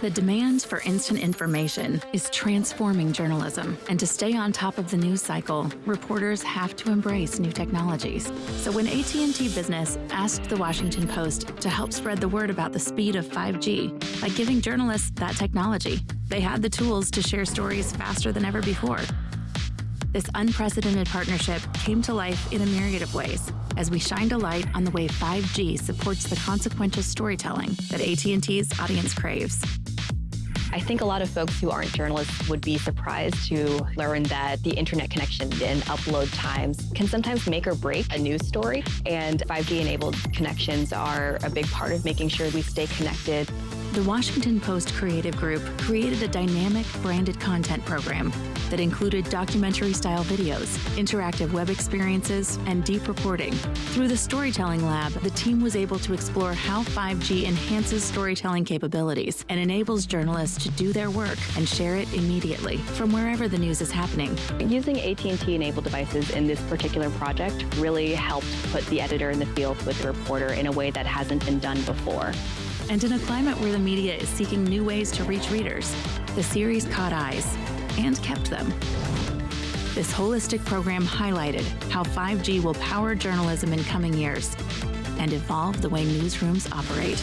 The demand for instant information is transforming journalism, and to stay on top of the news cycle, reporters have to embrace new technologies. So when AT&T Business asked the Washington Post to help spread the word about the speed of 5G by giving journalists that technology, they had the tools to share stories faster than ever before. This unprecedented partnership came to life in a myriad of ways as we shined a light on the way 5G supports the consequential storytelling that AT&T's audience craves. I think a lot of folks who aren't journalists would be surprised to learn that the internet connection and upload times can sometimes make or break a news story. And 5G-enabled connections are a big part of making sure we stay connected the Washington Post Creative Group created a dynamic branded content program that included documentary style videos, interactive web experiences, and deep reporting. Through the Storytelling Lab, the team was able to explore how 5G enhances storytelling capabilities and enables journalists to do their work and share it immediately from wherever the news is happening. Using AT&T enabled devices in this particular project really helped put the editor in the field with the reporter in a way that hasn't been done before. And in a climate where the media is seeking new ways to reach readers, the series caught eyes and kept them. This holistic program highlighted how 5G will power journalism in coming years and evolve the way newsrooms operate.